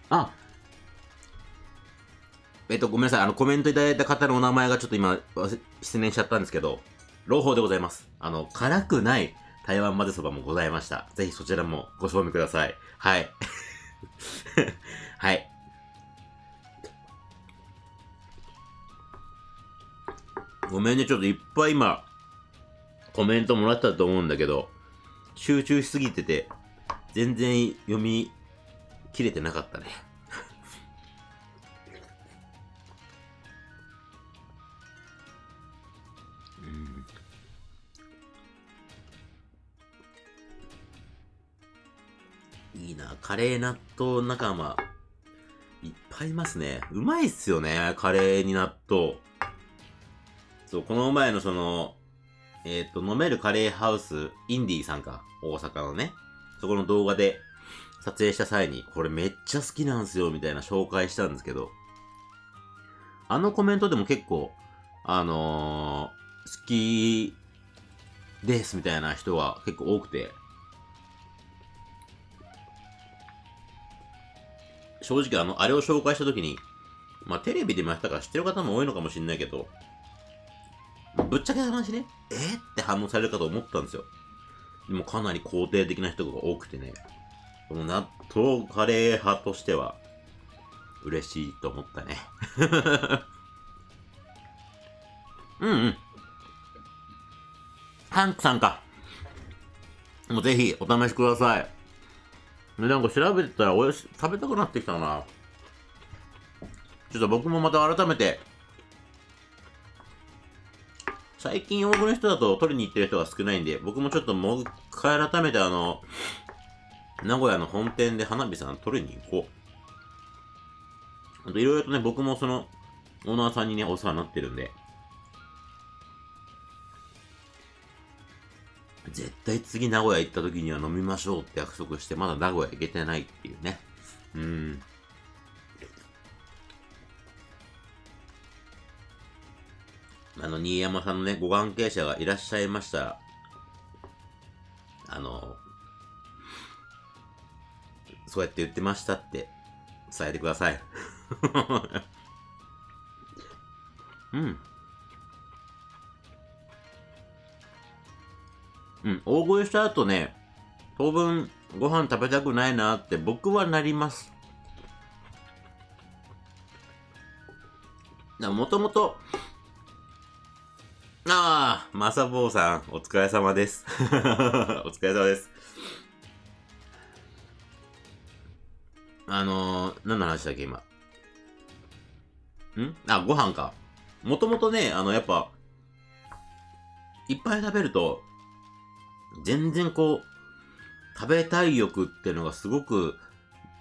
あ、えっと、ごめんなさい。あの、コメントいただいた方のお名前がちょっと今、失念しちゃったんですけど、朗報でございます。あの、辛くない台湾混ぜそばもございました。ぜひそちらもご賞味ください。はい。はい。ごめんね、ちょっといっぱい今、コメントもらったと思うんだけど、集中しすぎてて、全然読み切れてなかったね。いいな、カレー納豆仲間。いっぱいいますね。うまいっすよね、カレーに納豆。そう、この前のその、えっ、ー、と、飲めるカレーハウス、インディーさんか、大阪のね。そこの動画で撮影した際に、これめっちゃ好きなんすよ、みたいな紹介したんですけど、あのコメントでも結構、あのー、好きです、みたいな人が結構多くて、正直あの、あれを紹介した時に、まあテレビでもやったから知ってる方も多いのかもしれないけど、ぶっちゃけた話ね、え、って反応されるかと思ったんですよ。でもかなり肯定的な人が多くてね、この納豆カレー派としては、嬉しいと思ったね。うんうん。ハンクさんか。もうぜひお試しください。なんか調べてたらおやし食べたくなってきたな。ちょっと僕もまた改めて最近多くの人だと取りに行ってる人が少ないんで、僕もちょっともう一回改めてあの、名古屋の本店で花火さん取りに行こう。あといろいろとね、僕もその、オーナーさんにね、お世話になってるんで、絶対次名古屋行った時には飲みましょうって約束して、まだ名古屋行けてないっていうね。うん。あの、新山さんのね、ご関係者がいらっしゃいましたら、あの、そうやって言ってましたって伝えてください。うん。うん、大声した後ね、当分ご飯食べたくないなって僕はなります。もともと、ああ、まさぼうさん、お疲れ様です。お疲れ様です。あのー、何の話だっけ、今？ん？あ、ご飯か。もともとね、あの、やっぱ、いっぱい食べると、全然こう、食べたい欲っていうのがすごく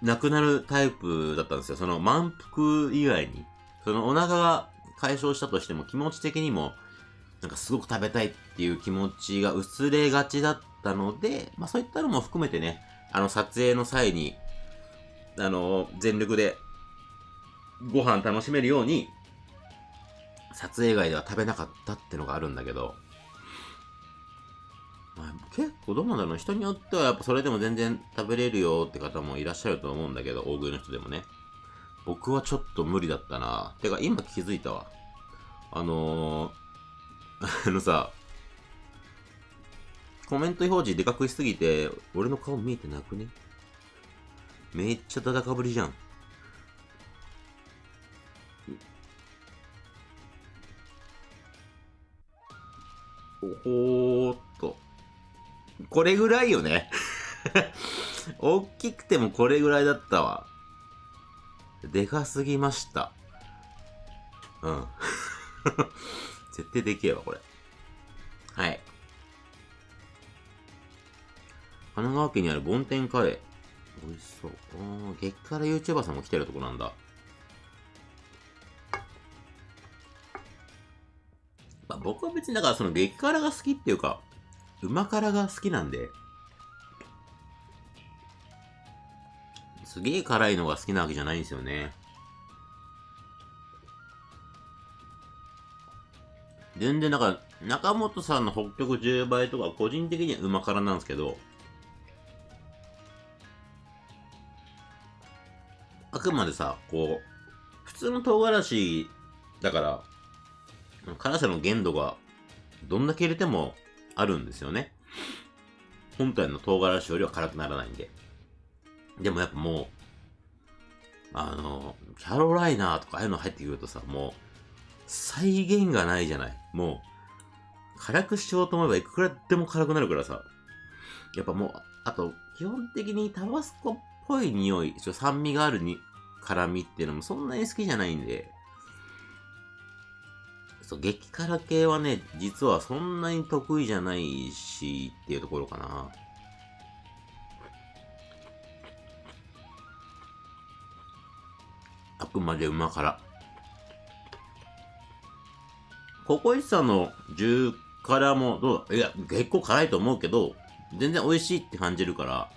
なくなるタイプだったんですよ。その満腹以外に。そのお腹が解消したとしても気持ち的にもなんかすごく食べたいっていう気持ちが薄れがちだったので、まあそういったのも含めてね、あの撮影の際に、あの、全力でご飯楽しめるように、撮影外では食べなかったってのがあるんだけど、まあ、結構どうなんだろう人によってはやっぱそれでも全然食べれるよって方もいらっしゃると思うんだけど、大食いの人でもね。僕はちょっと無理だったな。てか今気づいたわ。あのー あのさ、コメント表示でかくしすぎて、俺の顔見えてなくね？めっちゃダダかぶりじゃん。おほーっと。これぐらいよね。大きくてもこれぐらいだったわ。でかすぎました。うん。絶対でけえわ、これ。はい。神奈川県にある梵天カレー。美味しそう。あ激辛 YouTuber さんも来てるとこなんだ。まあ、僕は別にだからその激辛が好きっていうか、うま辛が好きなんで、すげえ辛いのが好きなわけじゃないんですよね。全然、だから、中本さんの北極10倍とか、個人的にはうま辛なんですけど、あくまでさ、こう、普通の唐辛子だから、辛さの限度がどんだけ入れてもあるんですよね。本体の唐辛子よりは辛くならないんで。でもやっぱもうあの、キャロライナーとかああいうの入ってくるとさ、もう、再現がないじゃない。もう、辛くしようと思えばいくらでも辛くなるからさ。やっぱもう、あと、基本的にタバスコっぽい匂い、ちょ酸味があるに辛みっていうのもそんなに好きじゃないんで、そう、激辛系はね、実はそんなに得意じゃないし、っていうところかな。あくまでうま辛。ココイチさんの10辛もどうだ？いや、結構辛いと思うけど、全然美味しいって感じるから、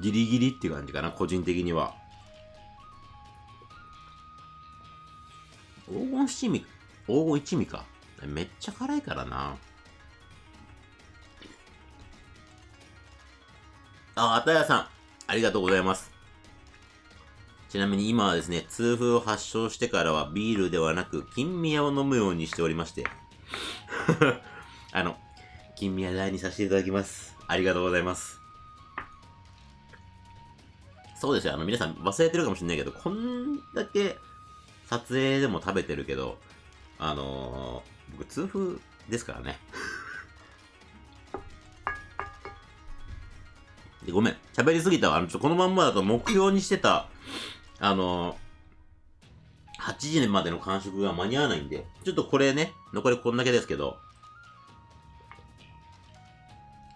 ギリギリって感じかな、個人的には。黄金七味、黄金一味か。めっちゃ辛いからな。あ、あたやさん、ありがとうございます。ちなみに今はですね、痛風を発症してからはビールではなく、金宮を飲むようにしておりまして。あの、金宮大にさせていただきます。ありがとうございます。そうですよ、あの、皆さん忘れてるかもしれないけど、こんだけ撮影でも食べてるけど、あのー、僕、痛風ですからね。ごめん、喋りすぎたわ。あの、ちょ、このまんまだと目標にしてた、あのー、8時までの完食が間に合わないんで、ちょっとこれね、残りこんだけですけど、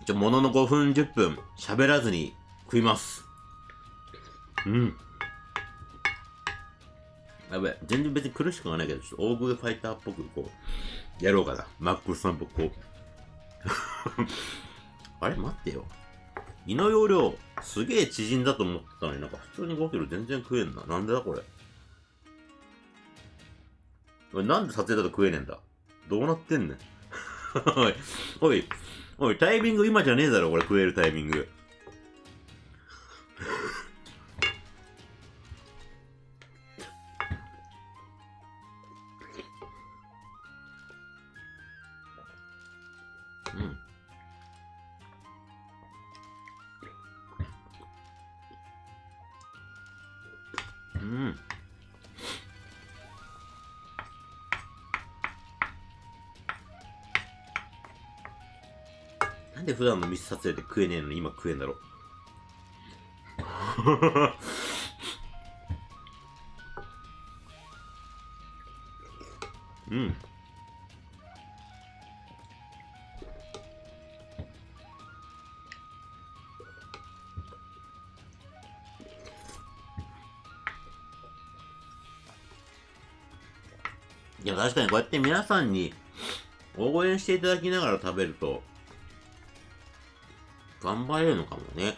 ちょ、ものの5分、10分、喋らずに食います。うん。やべ全然別に苦しくはないけど、ちょっと大食いファイターっぽくこう、やろうかな。マックスさんっぽくこう。あれ待ってよ。胃の容量、すげえ縮んだと思ってたのになんか普通に5キロ全然食えんな。なんでだこれ？おい、なんで撮影だと食えねえんだ？どうなってんねん？おい、おい、タイミング今じゃねえだろ、これ食えるタイミング。ミス撮影で食えねえのに今食えんだろ。うん。いや、確かにこうやって皆さんに応援していただきながら食べると、頑張れるのかもね。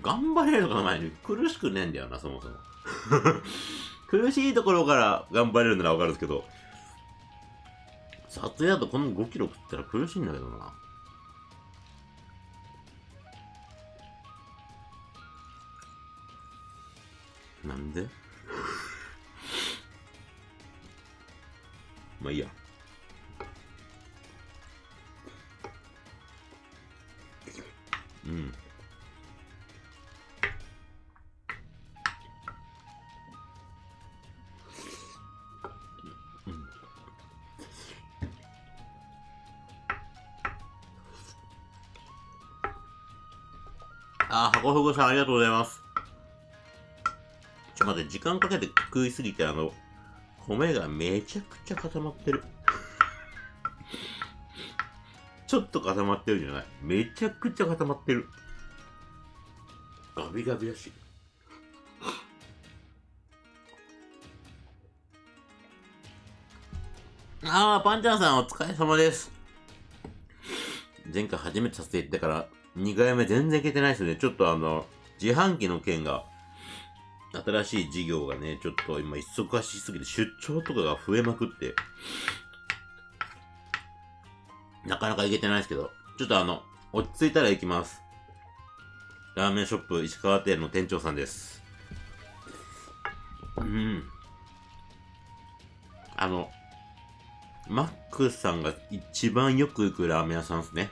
頑張れるのか前に苦しくねえんだよな、そもそも。苦しいところから頑張れるならわかるんですけど、撮影だとこの5キロ食ったら苦しいんだけどな。なんで？まあいいや。うん。あ、箱ふぐさんありがとうございます。ちょ、待って、時間かけて食いすぎて、あの、米がめちゃくちゃ固まってる。ちょっと固まってるじゃない？めちゃくちゃ固まってる。ガビガビだし。ああ、パンチャンさんお疲れ様です。前回初めて撮影行ってから、2回目全然いけてないですよね。ちょっとあの、自販機の件が、新しい事業がね、ちょっと今忙しすぎて出張とかが増えまくって、なかなか行けてないですけど、ちょっとあの、落ち着いたら行きます。ラーメンショップ石川店の店長さんです。うん。あの、マックさんが一番よく行くラーメン屋さんですね。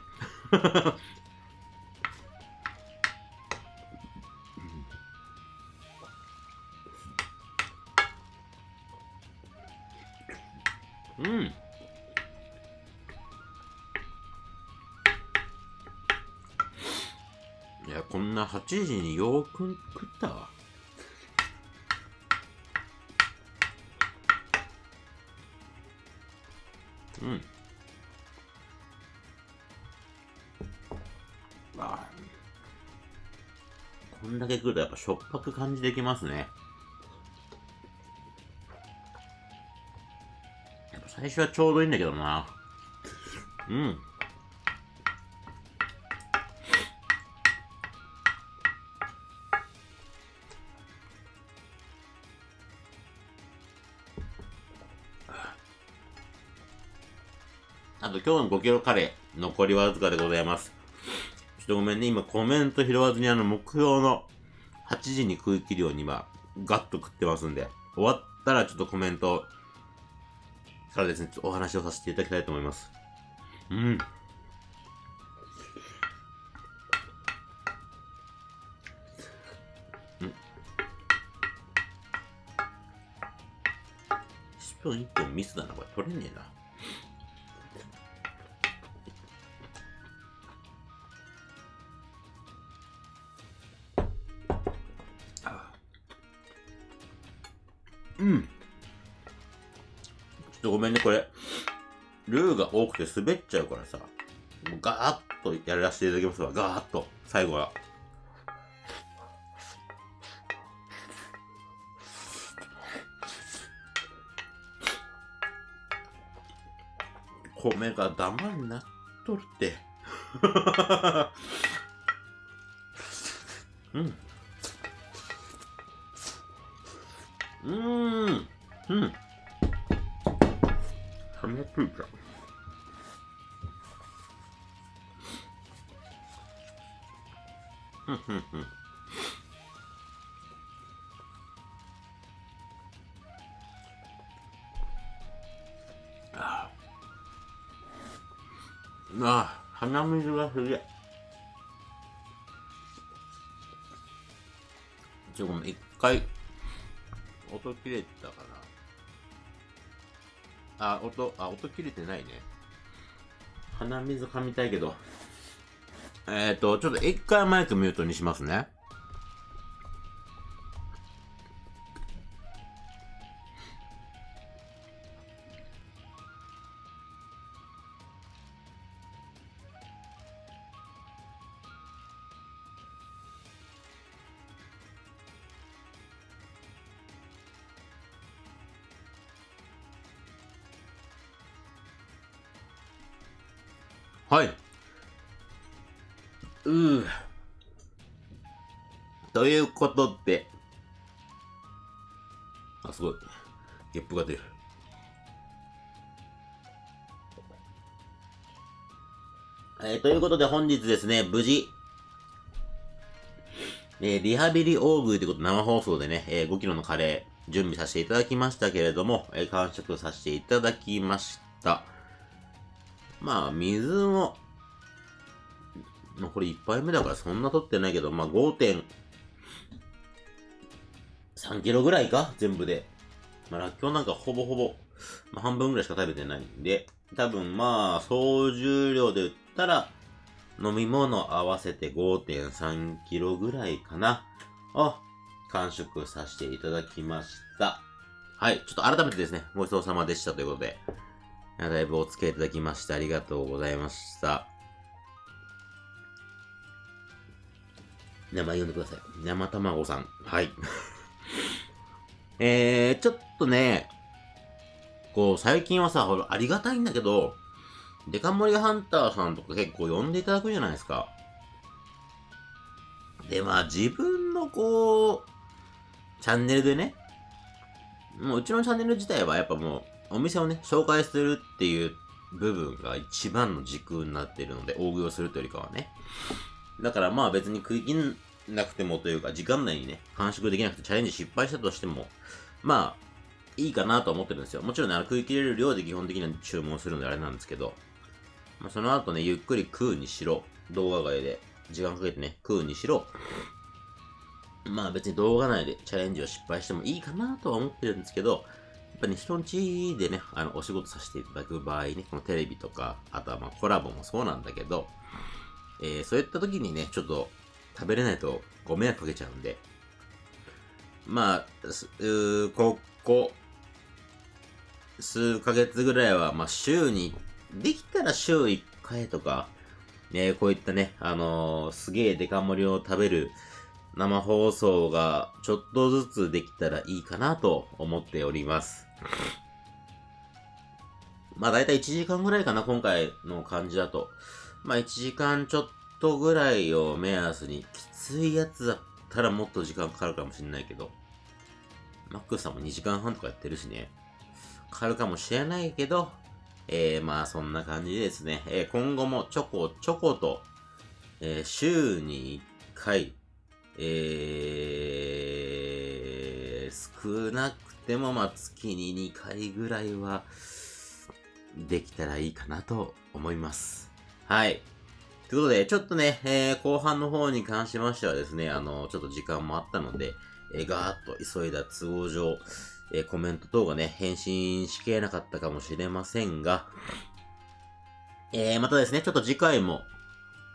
うん。こんな8時によーく食ったわ。うん。あこんだけ食うとやっぱしょっぱく感じできますね。最初はちょうどいいんだけどな。うん。今日の5キロカレー、残りわずかでございます。ちょっとごめんね、今コメント拾わずにあの目標の8時に食い切るように今、ガッと食ってますんで、終わったらちょっとコメントからですね、ちょっとお話をさせていただきたいと思います。うん。うん。スプーン1本ミスだな、これ取れねえな。くて滑っちゃうからさ。もうガーッとやらせていただきますわ。ガーッと。最後は。米がダマになっとるって。うん。うーん。うん。鼻ついちああ。ああ、鼻水がすげえ。ちょ、ごめん、一回、音切れてたかなあ、音、あ、音切れてないね。鼻水噛みたいけど。えっ、ー、と、ちょっと一回マイクミュートにしますね。ことで。あ、すごい。ゲップが出る。えー、ということで本日ですね、無事、えー、リハビリ大食いということで生放送でね、えー、5キロのカレー準備させていただきましたけれども、えー、完食させていただきました。まあ、水も、これ1杯目だからそんな取ってないけど、まあ3キロぐらいか全部で。まあ、らっきょうなんかほぼほぼ、まあ、半分ぐらいしか食べてないんで、多分まあ、総重量で言ったら、飲み物合わせて5.3キロぐらいかな。を、完食させていただきました。はい、ちょっと改めてですね、ごちそうさまでしたということで、だいぶお付き合いいただきましてありがとうございました。名前呼んでください。生卵さん。はい。えー、ちょっとね、こう、最近はさ、ほら、ありがたいんだけど、デカ盛りハンターさんとか結構呼んでいただくじゃないですか。で、まあ、自分のこう、チャンネルでね、もううちのチャンネル自体はやっぱもう、お店をね、紹介するっていう部分が一番の軸になってるので、大食いをするというよりかはね。だからまあ別に食いなくてもというか、時間内にね、完食できなくてチャレンジ失敗したとしても、まあ、いいかなと思ってるんですよ。もちろんね、食い切れる量で基本的には注文するのであれなんですけど、まあ、その後ね、ゆっくり食うにしろ、動画外で時間かけてね、食うにしろ、まあ別に動画内でチャレンジを失敗してもいいかなとは思ってるんですけど、やっぱね、人んちでね、あの、お仕事させていただく場合ね、このテレビとか、あとはまあコラボもそうなんだけど、えー、そういった時にね、ちょっと食べれないとご迷惑かけちゃうんで、まあ、うここ、数ヶ月ぐらいは、まあ、週に、できたら週1回とか、ね、こういったね、あのー、すげえデカ盛りを食べる生放送がちょっとずつできたらいいかなと思っております。まあだいたい1時間ぐらいかな、今回の感じだと。まあ1時間ちょっとぐらいを目安に、きついやつだったらもっと時間かかるかもしれないけど、マックスさんも2時間半とかやってるしね、かかるかもしれないけど、えー、まあそんな感じですね。えー、今後もちょこちょこと、えー、週に1回、えー、少なくてもまあ月に2回ぐらいはできたらいいかなと思います。はい。ということで、ちょっとね、えー、後半の方に関しましてはですね、あの、ちょっと時間もあったので、えー、ガーッと急いだ都合上、えー、コメント等がね、返信しきれなかったかもしれませんが、えー、またですね、ちょっと次回も、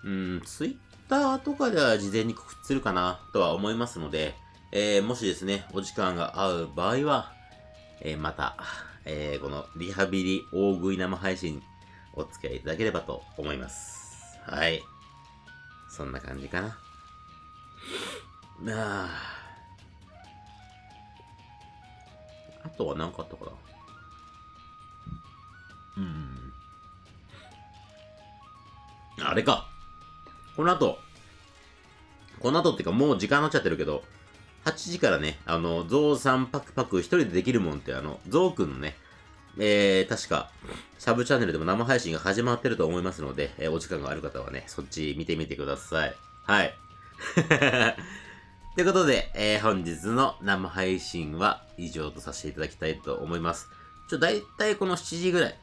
うん、ツイッターとかでは事前に告知するかなとは思いますので、えー、もしですね、お時間が合う場合は、えー、また、えー、このリハビリ大食い生配信お付き合いいただければと思います。はい。そんな感じかな。ああ。あとは何かあったかなうん。あれか。この後、この後っていうかもう時間になっちゃってるけど、8時からね、あの、ゾウさんパクパク一人でできるもんって、あの、ゾウくんのね、えー、確か、シャブチャンネルでも生配信が始まってると思いますので、えー、お時間がある方はね、そっち見てみてください。はい。ということで、えー、本日の生配信は以上とさせていただきたいと思います。ちょ、だいたいこの7時ぐらい、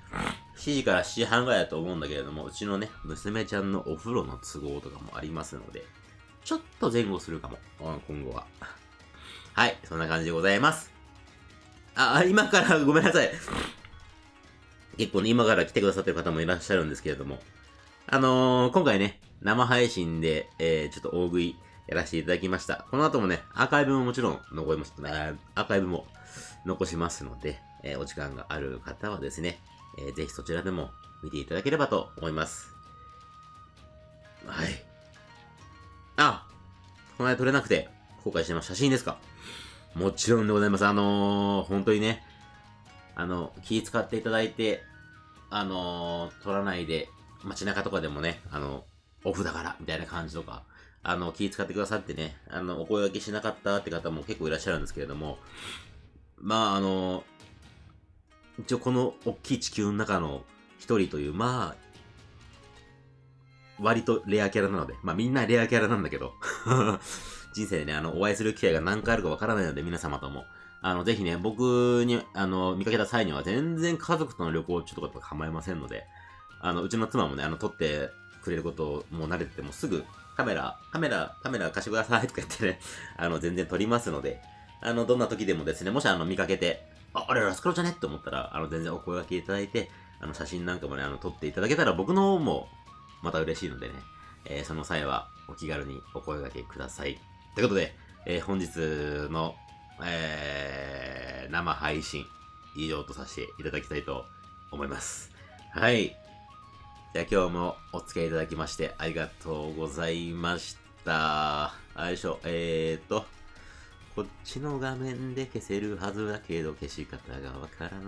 7時から7時半ぐらいだと思うんだけれども、うちのね、娘ちゃんのお風呂の都合とかもありますので、ちょっと前後するかも、今後は。はい、そんな感じでございます。あ、今からごめんなさい。結構ね、今から来てくださってる方もいらっしゃるんですけれども、あのー、今回ね、生配信で、えー、ちょっと大食い、やらせていただきました。この後もね、アーカイブももちろん残ります、アーカイブも残しますので、えー、お時間がある方はですね、えー、ぜひそちらでも見ていただければと思います。はい。あこの間撮れなくて後悔してます。写真ですか？もちろんでございます。あのー、本当にね、あの、気使っていただいて、あのー、撮らないで、街中とかでもね、あの、オフだから、みたいな感じとか、あの、気遣ってくださってね、あの、お声掛けしなかったって方も結構いらっしゃるんですけれども、まあ、あの、一応この大きい地球の中の一人という、まあ、割とレアキャラなので、まあみんなレアキャラなんだけど 人生でね、あの、お会いする機会が何回あるかわからないので、皆様とも。あの、ぜひね、僕に、あの、見かけた際には全然家族との旅行中とかと構いませんので、あの、うちの妻もね、あの、撮ってくれることをもう慣れててもすぐカメラ、カメラ、カメラ貸してくださいとか言ってね、あの、全然撮りますので、あの、どんな時でもですね、もしあの、見かけて、あ、あれラスカロじゃねって思ったら、あの、全然お声掛けいただいて、あの、写真なんかもね、あの、撮っていただけたら僕の方も、また嬉しいのでね、えー、その際は、お気軽にお声掛けください。ということで、えー、本日の、えー、生配信、以上とさせていただきたいと思います。はい。じゃあ今日もお付き合いいただきましてありがとうございました。よいしょ、えーと、こっちの画面で消せるはずだけど消し方がわからない。